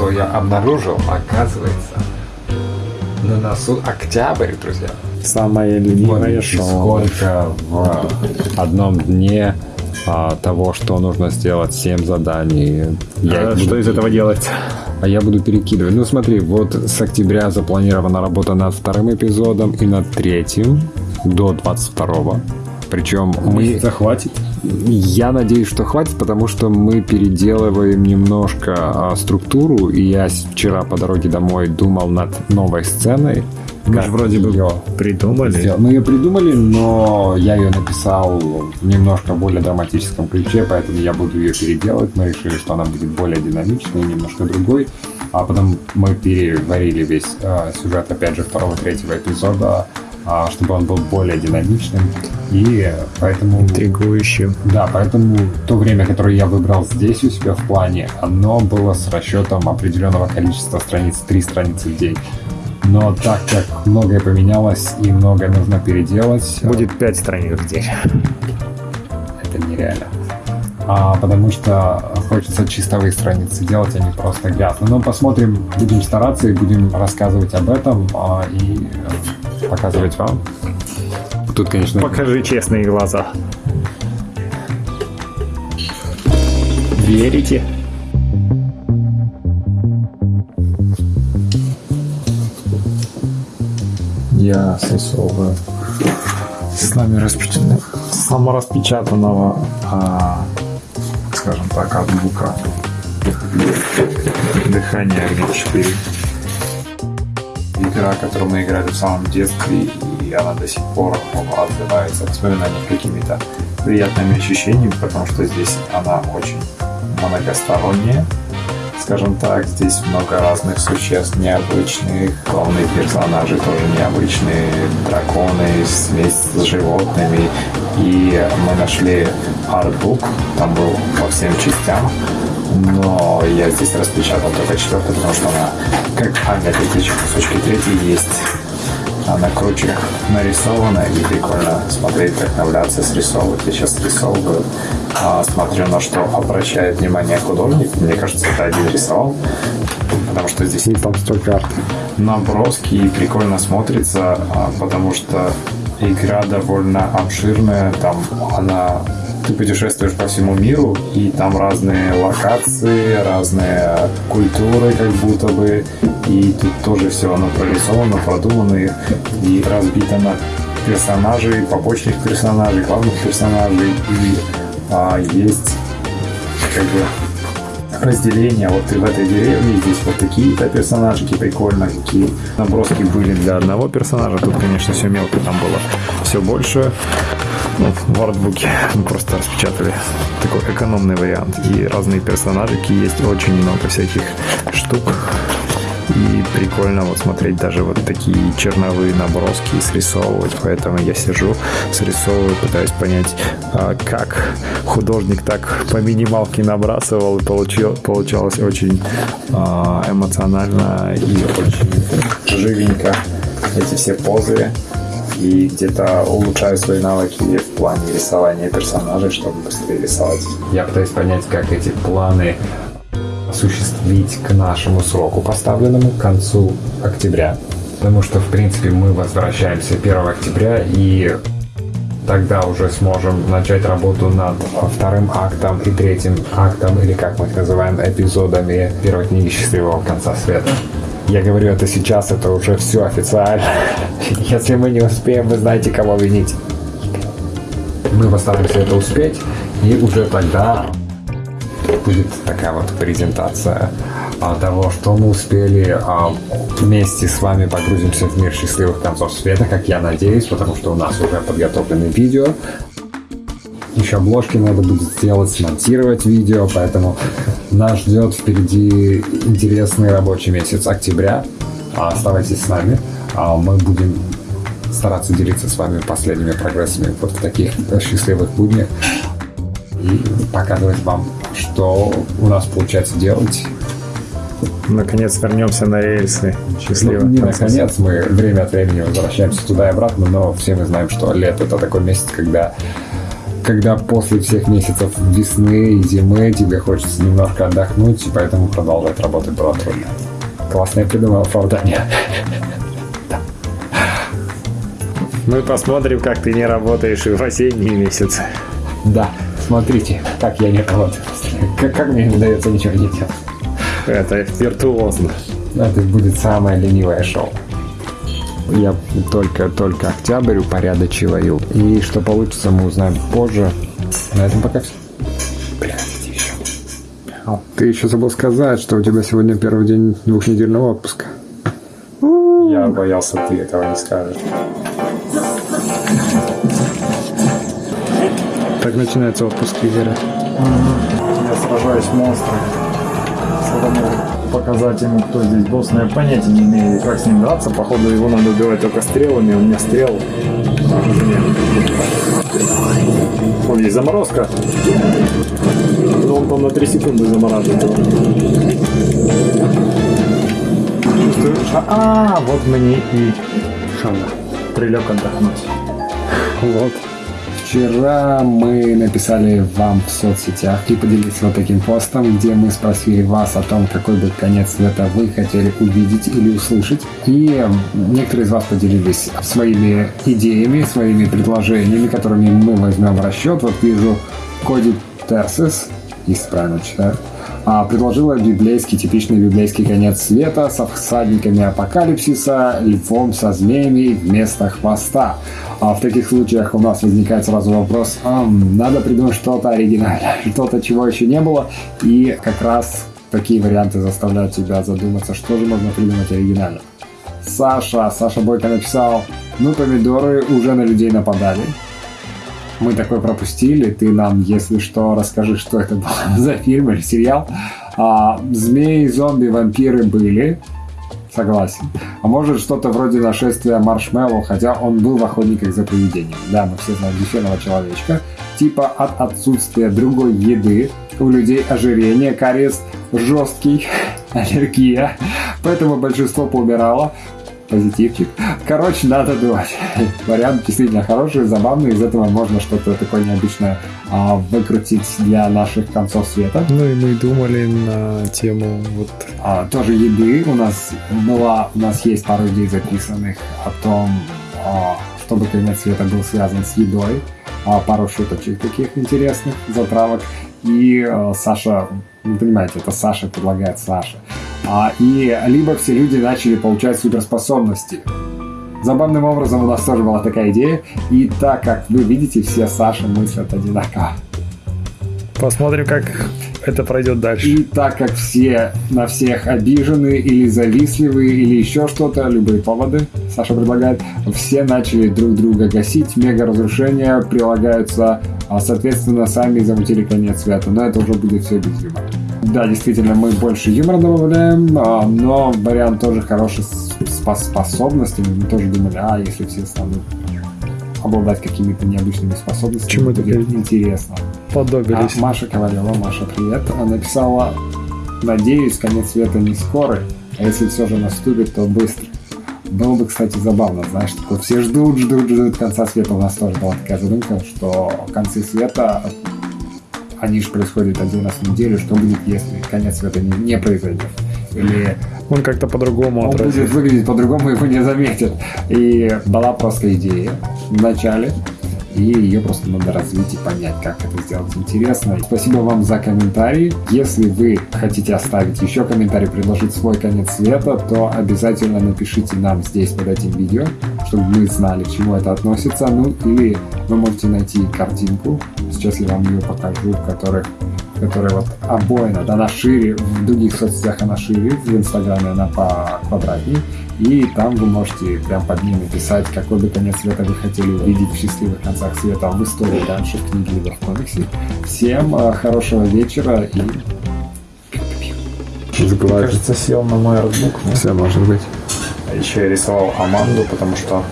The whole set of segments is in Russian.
что я обнаружил, оказывается, на носу октябрь, друзья. Самое любимое Вот шоу. Сколько в одном дне а, того, что нужно сделать, 7 заданий. Я А их что буду- из этого делать? А я буду перекидывать. Ну смотри, вот с октября запланирована работа над вторым эпизодом и над третьим до 22 Причем мы... захватит. Я надеюсь, что хватит, потому что мы переделываем немножко а, структуру, и я вчера по дороге домой думал над новой сценой. Мы как же вроде бы её придумали. сделать. Мы ее придумали, но я ее написал в немножко более драматическом ключе, поэтому я буду ее переделывать. Мы решили, что она будет более динамичной, немножко другой. А потом мы переварили весь э, сюжет, опять же, второго, третьего эпизода, чтобы он был более динамичным. И поэтому... Интригующим. Да, поэтому то время, которое я выбрал здесь у себя в плане, оно было с расчетом определенного количества страниц, три страницы в день. Но так как многое поменялось и многое нужно переделать, Будет 5 страниц в день. это нереально. А, потому что хочется чистовые страницы делать, а не просто грязные. Но посмотрим, будем стараться и будем рассказывать об этом а, и показывать вам. Тут, конечно, Покажи честные глаза. Верите? Я срисовываю с нами распечатанного, самораспечатанного, а, скажем так, от бука. Дыхание огня 4. Игра, которую мы играли в самом детстве, и она до сих пор отзывается воспоминаниями какими-то приятными ощущениями, потому что здесь она очень многосторонняя. Скажем так, здесь много разных существ необычных, главные персонажи тоже необычные, драконы, смесь с животными. И мы нашли артбук, там был по всем частям, но я здесь распечатал только четвертую, потому что она, как Аня третья, кусочки третьей есть. Она круче нарисована и прикольно смотреть, вдохновляться, срисовывать. Я сейчас рисовываю, а, смотрю, на что обращает внимание художник. Мне кажется, это один рисовал, потому что здесь И там столько арт. наброски и прикольно смотрится, а, потому что игра довольно обширная, там она ты путешествуешь по всему миру, и там разные локации, разные культуры, как будто бы, и тут тоже все оно прорисовано, продумано и- и разбито на персонажей, побочных персонажей, главных персонажей, и а, есть как бы разделение. Вот ты в этой деревне, здесь вот такие-то персонажики прикольно, какие наброски были для одного персонажа. Тут, конечно, все мелко, там было все больше. В артбуке мы просто распечатали такой экономный вариант. И разные персонажики есть, очень много всяких штук. И прикольно вот смотреть даже вот такие черновые наброски и срисовывать. Поэтому я сижу, срисовываю, пытаюсь понять, а, как художник так по минималке набрасывал. И получалось очень а, эмоционально и очень живенько эти все позы и где-то улучшаю свои навыки в плане рисования персонажей, чтобы быстрее рисовать. Я пытаюсь понять, как эти планы осуществить к нашему сроку, поставленному к концу октября. Потому что, в принципе, мы возвращаемся 1 октября и тогда уже сможем начать работу над вторым актом и третьим актом, или как мы их называем, эпизодами первой книги «Счастливого конца света». Я говорю это сейчас, это уже все официально. Если мы не успеем, вы знаете, кого винить. Мы постараемся это успеть, и уже тогда будет такая вот презентация а, того, что мы успели. а, вместе с вами погрузимся в мир счастливых концов света, как я надеюсь, потому что у нас уже подготовлены видео. Еще обложки надо будет сделать, смонтировать видео, поэтому нас ждет впереди интересный рабочий месяц октября. А, Оставайтесь с нами. А, Мы будем стараться делиться с вами последними прогрессами вот в таких счастливых буднях и показывать вам, что у нас получается делать. наконец вернемся на рельсы. Счастливо. Ну, не наконец, мы время от времени возвращаемся туда и обратно, но все мы знаем, что лето это такой месяц, когда когда после всех месяцев весны и зимы тебе хочется немножко отдохнуть, и поэтому продолжать работать было трудно. Классное придумал оправдание. Мы посмотрим, как ты не работаешь и в осенние месяцы. Да, смотрите, как я не работаю. Как, как мне не удается ничего не делать. Это виртуозно. Это будет самое ленивое шоу. Я только-только октябрь упорядочиваю. И что получится, мы узнаем позже. На этом пока все. Приходите еще. Ты еще забыл сказать, что у тебя сегодня первый день двухнедельного отпуска. Я боялся, ты этого не скажешь. Так начинается отпуск лидера. Я сражаюсь с монстром. Показать ему, кто здесь босс, но я понятия не имею, как с ним драться. Походу, его надо убивать только стрелами, у меня стрел. Вон есть заморозка. Но он там на 3 секунды замораживает. Чувствуешь? А, вот мне и Шана. прилег отдохнуть. Вот. Вчера мы написали вам в соцсетях и поделились вот таким постом, где мы спросили вас о том, какой бы конец света вы хотели увидеть или услышать. И некоторые из вас поделились своими идеями, своими предложениями, которыми мы возьмем в расчет. Вот вижу Коди Терсис, если правильно читаю, предложила библейский, типичный библейский конец света со всадниками апокалипсиса, львом со змеями вместо хвоста. А в таких случаях у нас возникает сразу вопрос, а, надо придумать что-то оригинальное, что-то, чего еще не было, и как раз такие варианты заставляют тебя задуматься, что же можно придумать оригинально. Саша, Саша Бойко написал, ну помидоры уже на людей нападали, мы такой пропустили. Ты нам, если что, расскажи, что это был за фильм или сериал. А, змеи, зомби, вампиры были. Согласен. А может что-то вроде нашествия маршмеллоу, хотя он был в охотниках за привидением. Да, мы все знаем дефенного человечка. Типа от отсутствия другой еды у людей ожирение, кариес жесткий, аллергия. Поэтому большинство поумирало позитивчик. Короче, надо думать. Вариант действительно хороший, забавный. Из этого можно что-то такое необычное а, выкрутить для наших концов света. Ну и мы думали на тему вот... А, тоже еды. У нас была, у нас есть пару идей записанных о том, а, чтобы конец света был связан с едой. А, пару шуточек таких интересных, затравок. И а, Саша, вы понимаете, это Саша предлагает Саша. А, и либо все люди начали получать суперспособности. Забавным образом у нас тоже была такая идея, и так как вы видите, все Саши мыслят одинаково. Посмотрим, как это пройдет дальше. И так как все на всех обижены или завистливы или еще что-то, любые поводы, Саша предлагает, все начали друг друга гасить, мега разрушения прилагаются, а соответственно сами замутили конец света, но это уже будет все без юмора. Да, действительно, мы больше юмора добавляем, а, но вариант тоже хороший с способностями. Мы тоже думали, а если все станут обладать какими-то необычными способностями, Чему это будет интересно. Подобились. А Маша Ковалева, Маша, привет. Она написала, надеюсь, конец света не скорый, а если все же наступит, то быстро. Было бы, кстати, забавно, знаешь, такое, все ждут, ждут, ждут конца света. У нас тоже была такая задумка, что концы света, они же происходят один раз в неделю, что будет, если конец света не, не произойдет. Или Он как-то по-другому он отразится. будет выглядеть по-другому, его не заметят. И была просто идея в начале, и ее просто надо развить и понять, как это сделать интересно. Спасибо вам за комментарии. Если вы хотите оставить еще комментарий, предложить свой конец света, то обязательно напишите нам здесь под этим видео, чтобы мы знали, к чему это относится. Ну, или вы можете найти картинку, сейчас я вам ее покажу, в которых которая вот обоина, да, она шире, в других соцсетях она шире, в Инстаграме она по квадратней, и там вы можете прям под ней написать, какой бы конец света вы хотели увидеть в счастливых концах света в истории дальше, в книге либо в комиксе. Всем э, хорошего вечера и Мне кажется, сел на мой артбук. но- все может быть. А Еще я рисовал Аманду, потому что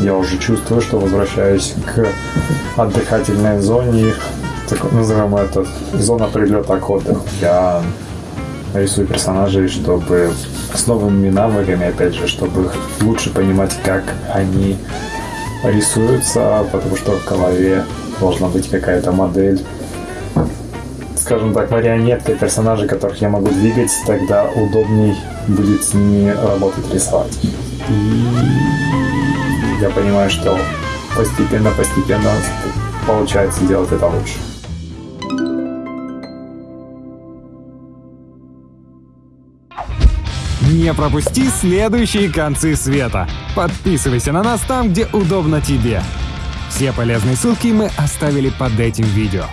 я уже чувствую, что возвращаюсь к отдыхательной зоне. Так назовем это зона прилета к отдыху. Я рисую персонажей, чтобы с новыми навыками, опять же, чтобы лучше понимать, как они рисуются, потому что в голове должна быть какая-то модель, скажем так, марионетка персонажей, которых я могу двигать, тогда удобней будет с ними работать, рисовать. И я понимаю, что постепенно-постепенно получается делать это лучше. Не пропусти следующие концы света. Подписывайся на нас там, где удобно тебе. Все полезные ссылки мы оставили под этим видео.